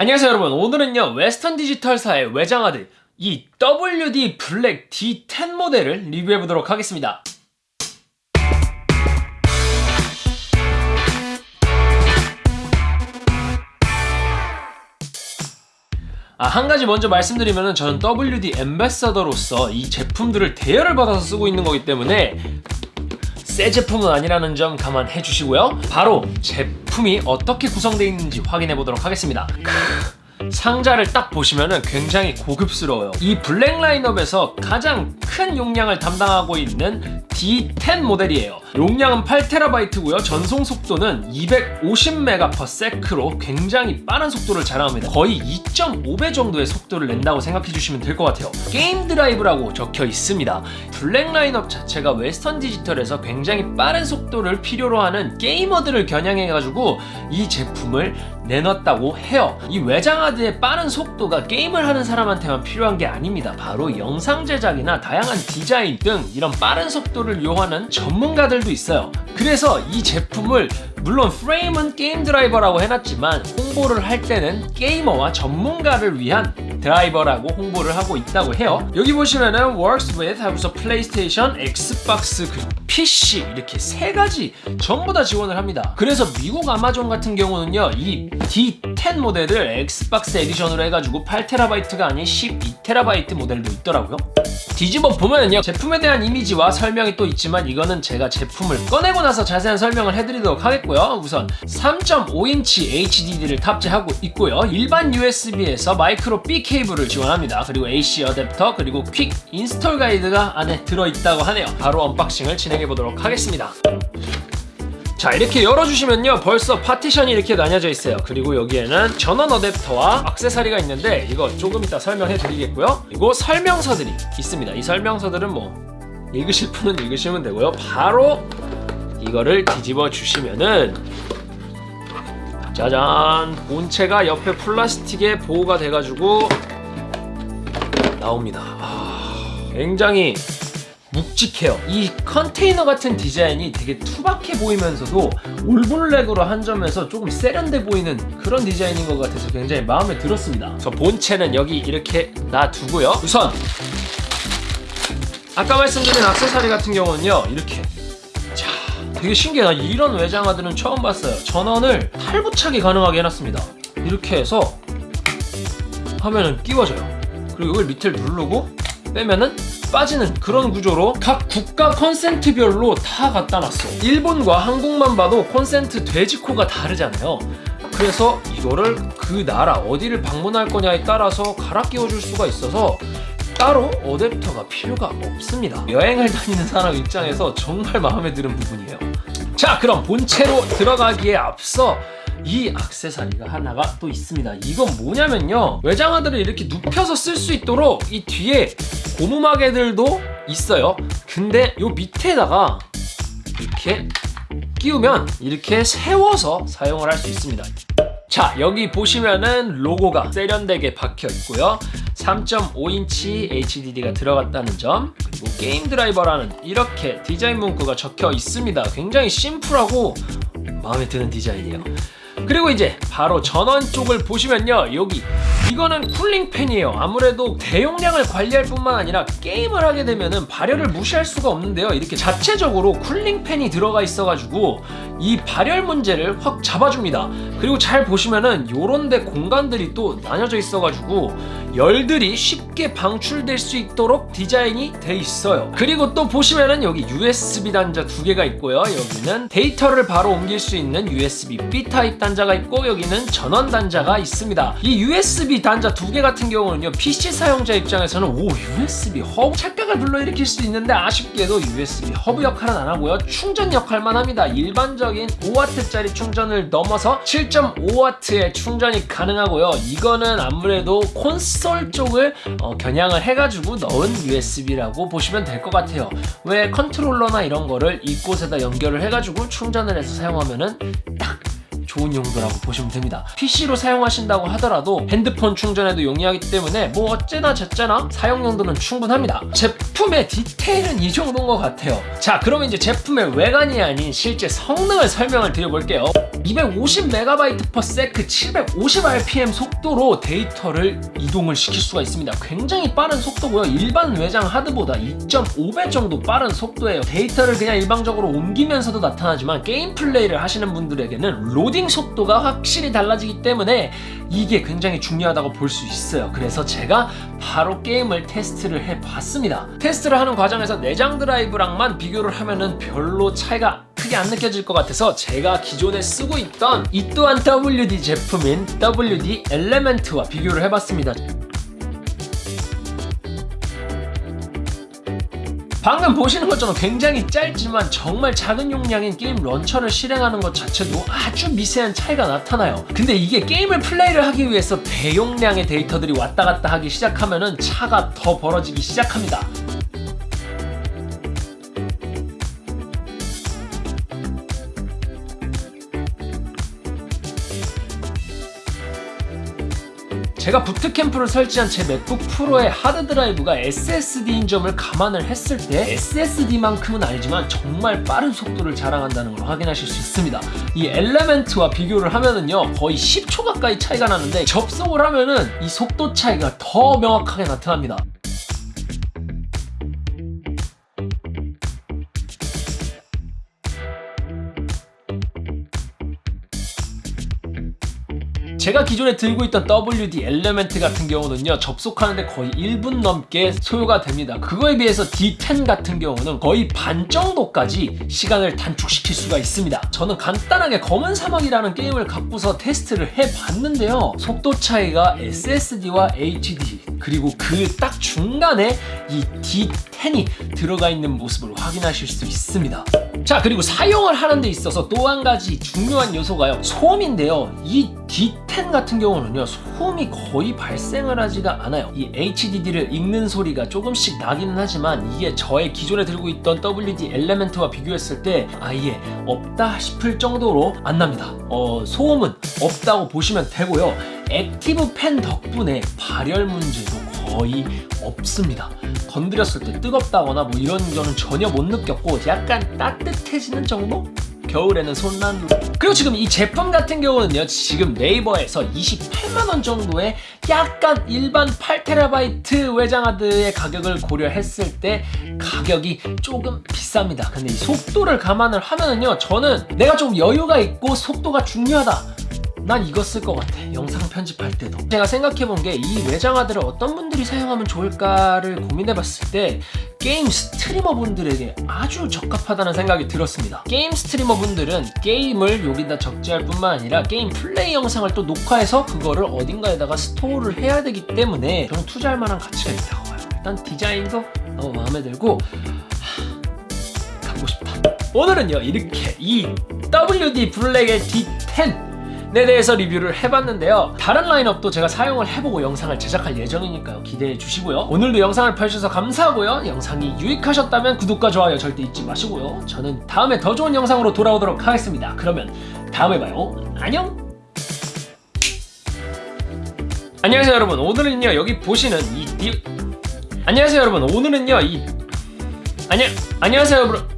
안녕하세요 여러분. 오늘은요 웨스턴 디지털사의 외장하드 이 WD 블랙 D10 모델을 리뷰해 보도록 하겠습니다. 아, 한 가지 먼저 말씀드리면 저는 WD ambassador로서 이 제품들을 대여를 받아서 쓰고 있는 거기 때문에 새 제품은 아니라는 점 감안해 주시고요. 바로 제품이 어떻게 구성되어 있는지 확인해 보도록 하겠습니다 상자를 딱 보시면 굉장히 고급스러워요. 이 블랙 라인업에서 가장 큰 용량을 담당하고 있는 D10 모델이에요. 용량은 8TB고요. 전송 속도는 250MB/s로 굉장히 빠른 속도를 자랑합니다. 거의 2.5배 정도의 속도를 낸다고 생각해 주시면 될 것 같아요. game drive라고 적혀 있습니다. 블랙 라인업 자체가 웨스턴 디지털에서 굉장히 빠른 속도를 필요로 하는 게이머들을 겨냥해 가지고 이 제품을 내놨다고 해요. 이 외장하드의 빠른 속도가 게임을 하는 사람한테만 필요한 게 아닙니다. 바로 영상 제작이나 다양한 디자인 등 이런 빠른 속도를 요하는 전문가들도 있어요. 그래서 이 제품을 물론 프레임은 게임 드라이버라고 해놨지만 홍보를 할 때는 게이머와 전문가를 위한 드라이버라고 홍보를 하고 있다고 해요. 여기 보시면은 works with 하고서 플레이스테이션, 엑스박스, 그 PC 이렇게 세 가지 전부 다 지원을 합니다. 그래서 미국 아마존 같은 경우는요 이 D10 모델을 엑스박스 edition으로 해가지고 8TB가 아닌 12TB 모델도 있더라고요 뒤집어 보면은요 제품에 대한 이미지와 설명이 또 있지만 이거는 제가 제품을 꺼내고 나서 자세한 설명을 해드리도록 하겠고요. 우선 3.5인치 HDD를 탑재하고 있고요. 일반 USB에서 마이크로 B 케이블을 지원합니다. 그리고 AC 어댑터 그리고 quick install guide가 안에 들어있다고 하네요. 바로 unboxing을 진행해 보도록 하겠습니다 자 이렇게 열어주시면요 벌써 파티션이 이렇게 나뉘어져 있어요. 그리고 여기에는 전원 어댑터와 악세사리가 있는데 이거 조금 이따 설명해 드리겠고요. 그리고 설명서들이 있습니다. 이 설명서들은 뭐 읽으실 분은 읽으시면 되고요. 바로 이거를 뒤집어 주시면은 짜잔! 본체가 옆에 플라스틱에 보호가 돼가지고 나옵니다. 아, 굉장히 묵직해요. 이 컨테이너 같은 디자인이 되게 투박해 보이면서도 올블랙으로 한 점에서 조금 세련돼 보이는 그런 디자인인 것 같아서 굉장히 마음에 들었습니다. 그래서 본체는 여기 이렇게 놔두고요. 우선 아까 말씀드린 악세사리 같은 경우는요 이렇게. 자 되게 신기해요. 이런 외장하드는 처음 봤어요. 전원을 탈부착이 가능하게 해놨습니다. 이렇게 해서 화면은 끼워져요. 그리고 이걸 밑을 누르고 빼면은 빠지는 그런 구조로 각 국가 컨센트별로 다 갖다 놨어 일본과 한국만 봐도 컨센트 돼지코가 다르잖아요. 그래서 이거를 그 나라 어디를 방문할 거냐에 따라서 갈아 끼워줄 수가 있어서 따로 어댑터가 필요가 없습니다. 여행을 다니는 사람 입장에서 정말 마음에 드는 부분이에요. 자 그럼 본체로 들어가기에 앞서 이 악세사리가 하나가 또 있습니다. 이건 뭐냐면요. 외장하드를 이렇게 눕혀서 쓸 수 있도록 이 뒤에 고무마개들도 있어요. 근데 요 밑에다가 이렇게 끼우면 이렇게 세워서 사용을 할 수 있습니다. 자 여기 보시면은 로고가 세련되게 박혀 있고요. 3.5인치 HDD가 들어갔다는 점 그리고 게임 드라이버라는 이렇게 디자인 문구가 적혀 있습니다. 굉장히 심플하고 마음에 드는 디자인이에요 그리고 이제 바로 전원 쪽을 보시면요 여기. 이거는 cooling fan이에요. 아무래도 대용량을 관리할 뿐만 아니라 게임을 하게 되면 발열을 무시할 수가 없는데요. 이렇게 자체적으로 cooling fan이 들어가 있어 가지고 이 발열 문제를 확 잡아줍니다. 그리고 잘 보시면은 요런데 공간들이 또 나뉘어져 있어 가지고 열들이 쉽게 방출될 수 있도록 디자인이 돼 있어요. 그리고 또 보시면은 여기 USB 단자 두 개가 있고요. 여기는 데이터를 바로 옮길 수 있는 USB-B 타입 단자 가 있고 여기는 전원 단자가 있습니다. 이 USB 단자 두 개 같은 경우는요 PC 사용자 입장에서는 오 USB 허브 착각을 불러일으킬 수 있는데 아쉽게도 USB 허브 역할은 안 하고요. 충전 역할만 합니다. 일반적인 5W짜리 충전을 넘어서 7.5W의 충전이 가능하고요. 이거는 아무래도 콘솔 쪽을 어, 겨냥을 해가지고 넣은 USB라고 보시면 될 것 같아요. 왜 컨트롤러나 이런 거를 이곳에다 연결을 해가지고 충전을 해서 사용하면은 딱 좋은 용도라고 보시면 됩니다. PC로 사용하신다고 하더라도 핸드폰 충전에도 용이하기 때문에 뭐 어째나 저째나 사용 용도는 충분합니다. 제품의 디테일은 이 정도인 것 같아요. 자 그러면 이제 제품의 외관이 아닌 실제 성능을 설명을 드려볼게요 250MB/s 750rpm 속도로 데이터를 이동을 시킬 수가 있습니다. 굉장히 빠른 속도고요. 일반 외장 하드보다 2.5배 정도 빠른 속도예요. 데이터를 그냥 일방적으로 옮기면서도 나타나지만 게임 플레이를 하시는 분들에게는 로딩 속도가 확실히 달라지기 때문에 이게 굉장히 중요하다고 볼 수 있어요. 그래서 제가 바로 게임을 테스트를 해봤습니다. 테스트를 하는 과정에서 내장 드라이브랑만 비교를 하면은 별로 차이가 크게 안 느껴질 것 같아서 제가 기존에 쓰고 있던 이 또한 WD 제품인 WD 엘레멘트와 비교를 해봤습니다. 방금 보시는 것처럼 굉장히 짧지만 정말 작은 용량인 게임 런처를 실행하는 것 자체도 아주 미세한 차이가 나타나요. 근데 이게 게임을 플레이를 하기 위해서 대용량의 데이터들이 왔다 갔다 하기 시작하면은 차가 더 벌어지기 시작합니다. 제가 부트캠프를 설치한 제 맥북 프로의 하드드라이브가 SSD인 점을 감안을 했을 때 SSD만큼은 아니지만 정말 빠른 속도를 자랑한다는 걸 확인하실 수 있습니다. 이 엘레멘트와 비교를 하면은요 거의 10초 가까이 차이가 나는데 접속을 하면은 이 속도 차이가 더 명확하게 나타납니다. 제가 기존에 들고 있던 WD 엘레멘트 같은 경우는요 접속하는데 거의 1분 넘게 소요가 됩니다. 그거에 비해서 D10 같은 경우는 거의 반 정도까지 시간을 단축시킬 수가 있습니다. 저는 간단하게 검은 사막이라는 게임을 갖고서 테스트를 해봤는데요 속도 차이가 SSD와 HD 그리고 그 딱 중간에 이 D10이 들어가 있는 모습을 확인하실 수 있습니다. 자 그리고 사용을 하는 데 있어서 또 한 가지 중요한 요소가요. 소음인데요. 이 D10 같은 경우는요 소음이 거의 발생을 하지가 않아요. 이 HDD를 읽는 소리가 조금씩 나기는 하지만 이게 저의 기존에 들고 있던 WD 엘레멘트와 비교했을 때 아예 없다 싶을 정도로 안 납니다. 어, 소음은 없다고 보시면 되고요 active fan 덕분에 발열 문제도 거의 없습니다. 건드렸을 때 뜨겁다거나 뭐 이런 거는 전혀 못 느꼈고 약간 따뜻해지는 정도? 겨울에는 손난로 그리고 지금 이 제품 같은 경우는요 지금 네이버에서 28만원 정도의 약간 일반 8TB 외장하드의 가격을 고려했을 때 가격이 조금 비쌉니다. 근데 이 속도를 감안을 하면은요 저는 내가 좀 여유가 있고 속도가 중요하다 난 이거 쓸 것 같아. 영상 편집할 때도. 제가 생각해본 게 이 외장하드를 어떤 분들이 사용하면 좋을까를 고민해봤을 때 게임 스트리머 분들에게 아주 적합하다는 생각이 들었습니다. 게임 스트리머 분들은 게임을 여기다 적재할 뿐만 아니라 게임 플레이 영상을 또 녹화해서 그거를 어딘가에다가 store를 해야 되기 때문에 저는 투자할 만한 가치가 있다고 봐요. 일단 디자인도 너무 마음에 들고 하... 갖고 싶다. 오늘은요 이렇게 이 WD 블랙의 D10 에 대해서 리뷰를 해봤는데요. 다른 라인업도 제가 사용을 해보고 영상을 제작할 예정이니까요. 기대해 주시고요. 오늘도 영상을 봐주셔서 감사하고요. 영상이 유익하셨다면 구독과 좋아요 절대 잊지 마시고요. 저는 다음에 더 좋은 영상으로 돌아오도록 하겠습니다. 그러면 다음에 봐요. 안녕! 안녕하세요 여러분. 오늘은요 여기 보시는 이 디... 안녕하세요 여러분. 오늘은요 이 안녕 안녕하세요 여러분